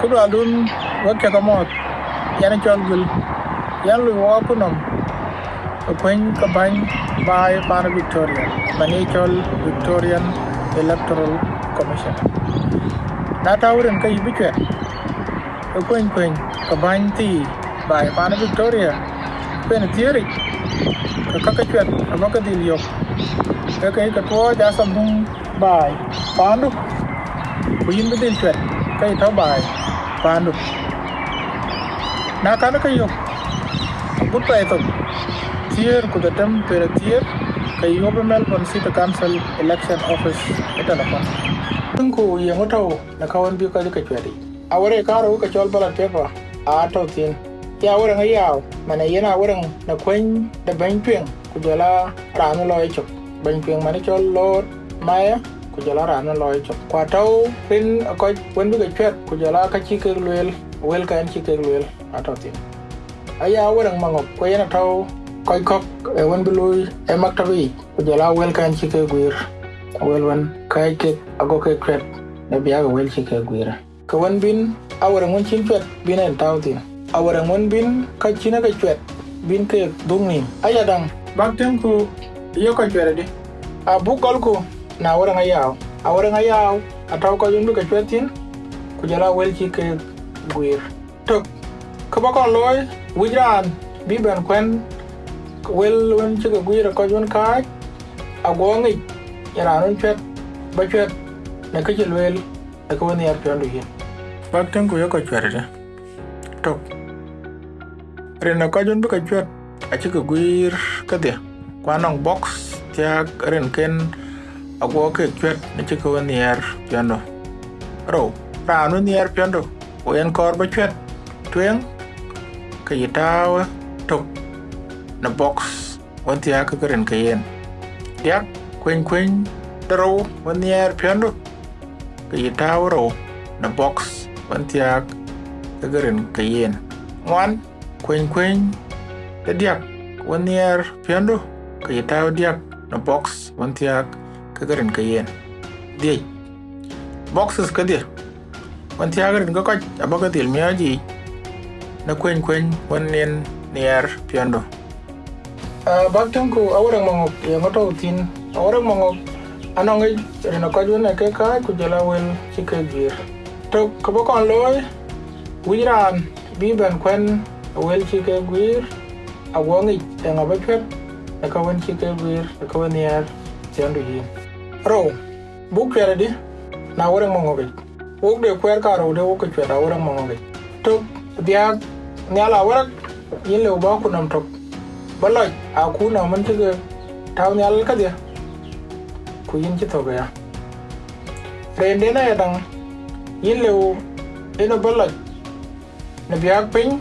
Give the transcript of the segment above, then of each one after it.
ku do dun wa ke kamot yana chol gul yan lu wa punom kwen ka bany bai pan Victoria. Bani chol Victorian Electoral Commission. Na tawren ka yibi chwet kwen kwen ka bany ti bai pan Victoria. Kwen tieri ka kaka chwet amaka dil yok ka kai ka tuo ja sam bung bai pandu. Ku yin bi dil chwet kai ta bai panu na kana kai yo gutta ito tier ku datam per tier kai yobe melbourne city council election office ita da tun ko ya mutau na kawan biyu kaji ka kyari a wurin karo ka kyol ballot paper a tautin ya wurin ayyaw mana yana wurin na kwan da bankin ku kujala ranulo ya kyau. Bankin mana manikyol lord maya ku jala ranu loy chok kwa tau pin ko wen bi ka chwet ku jala ka chi ke lwel wel kan chi ke lwel a to tin aya wurin mangop ko yana tau koy kok e won bi loy e maktabi ku jala wel kan chi ke gwir wel cái, kai ke ago ke chwet ne biya ga wel chi ke gwir ka wan bin awurin won chin chwet bin en tau tin awara ngon bin ka china ka chwet bin ke dung ni aya dang bak tem ku yo ka chwere di a bu kol ku na wara nga yaw wara nga yaw a taw ko yung duka chwetin ku jala wel chi ke gwir tok ka ba kon loy wujran bi ben kwen wel wen chi ke gwir ko jun ka a go ngi yara nun chwet ba chwet na ke chil wel na ka wani yar pyandu yin bak tan ku yoko ka chwere di tok rena ko jun duka chwet a chi ke gwir ka dia kwanong box tiak ren ken agwo ke chwet ni chi ka wan yer piando ro ranu yer piando o en kor ba chwet. Twen ke yitawa tok. Na box wan tia ka ren ke yen. Yak kwen kwen daro wan yer piando ke yitawa ro na box wan tia ka ren ke yen. Ngwan kwen kwen da diak wani yar piando ka yi tayo diak na box wani tiyak ka garin ka yen. Diya boxes ka diya wani tiyak garin ka kwaj a baka dil miyaji. Na kwen kwen wani yen ni yar piando ah, baktan ko awrang mangok ya ngoto tin. Awrang mangok anong ay rina kwaj wani ke ka, ku jala wel, chike gir to kabakon loy, wiran biben kwen, wel chi gir gwir a ngabe e na ba chwet gir na wen chi piando gwir yin ro bu chwere di na wore mongo ge wok de kwer ka ro de wok chwet a wore mongo ge to dia nyala wore yin le ba ku nam to baloj a ku na man te ke taw nyal ka dia ku yin chi to ga ya rende na ya dang yin le wo ino baloj na biya pin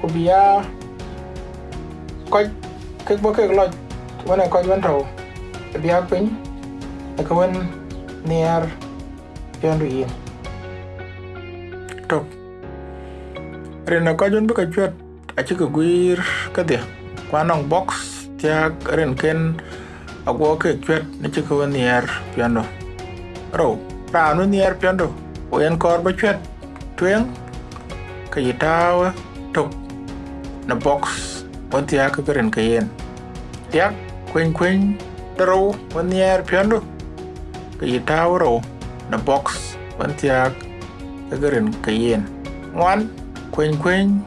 ku biya koc kek bo kek loj wana koc wan tau biya piny eka wen niar piondu yin tok rena koc wan bika chwet aci ka gwir kadhia kwanong box tiak ren ken. Agwo kek chwet ni ci ka wen niar piondu ro ranu niar piondu wen kor ba chwet tweng ka yitawa tok na box wan tiya ka garin ka yen yak kwen kwen daro wan yer piano, ka yitawa ro na box wan tiya ka garin ka yen ngwan kwen kwen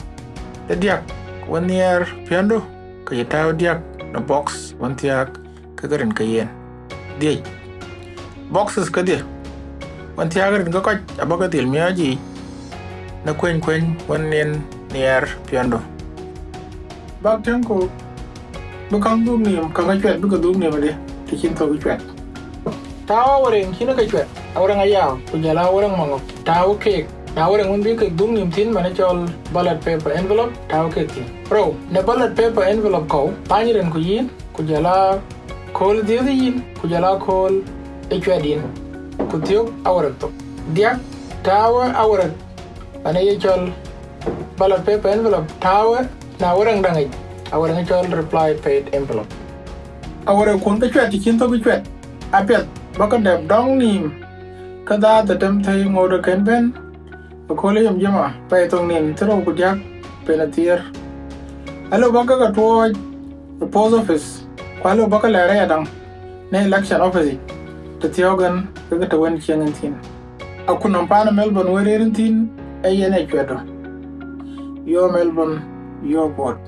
da diak wan yer piano, ka yitawa diak na box wan tiếc, ka garin ka yen diay boxes ka dia wan tiya garin ka koch abaga til miyaji na kwen kwen wan nen nier piando bak ten ko bukang dum niam kanga chwet buka dum niam ade tikin to chwet tawa orang kina ka chwet awrang ayaw kujala awrang mango tawa kek na awrang un bika dum niam tin mana chol ballot paper envelope. Tao kek tin pro na ballot paper envelope ko panyiren ku yin kujala kol diyo yin kujala kol e chwet yin kutiyo awrang to diak tawa awrang ana ye chol ballot paper envelope. Tawa na đang dangai awarang chol reply paid envelope awara kun ka chwet kin to ka chwet apet baka dab dong nim kada ta tem thai ngodo ken ben ko le yam jama pai tong nin tro ku jak penatier alo baka ka to the post office kwalo baka la ra dang ne election office ta tiogan ka ta wen chiang tin akunan pana melbourne wererin tin ayene kwedo yo melbourne yo port